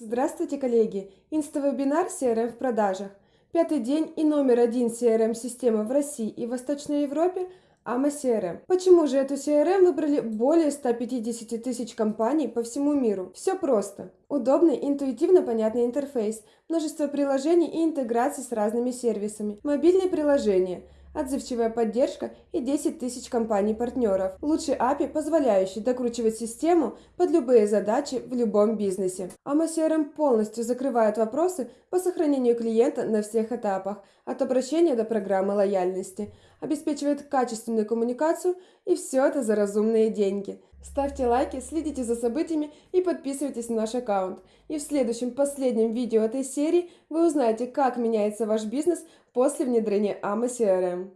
Здравствуйте, коллеги! Инставебинар CRM в продажах. Пятый день и номер один CRM-системы в России и Восточной Европе – AMA CRM. Почему же эту CRM выбрали более 150 тысяч компаний по всему миру? Все просто. Удобный, интуитивно понятный интерфейс, множество приложений и интеграции с разными сервисами, мобильные приложения – отзывчивая поддержка и 10 тысяч компаний-партнеров. Лучший API, позволяющий докручивать систему под любые задачи в любом бизнесе. AMA CRM полностью закрывает вопросы по сохранению клиента на всех этапах, от обращения до программы лояльности, обеспечивает качественную коммуникацию и все это за разумные деньги. Ставьте лайки, следите за событиями и подписывайтесь на наш аккаунт. И в следующем последнем видео этой серии вы узнаете, как меняется ваш бизнес после внедрения AMA CRM.